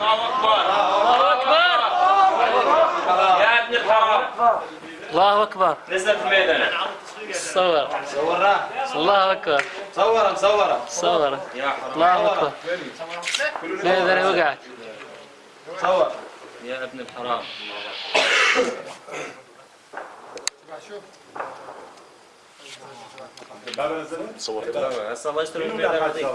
الله أكبر. الله اكبر يا ابن الحرام الله اكبر الميدان. صور. صورها الله أكبر. صورها مصورها صورها يا الله أكبر. الميدان وقعت. صور. يا ابن الحرام. شوف. هسه الله يستر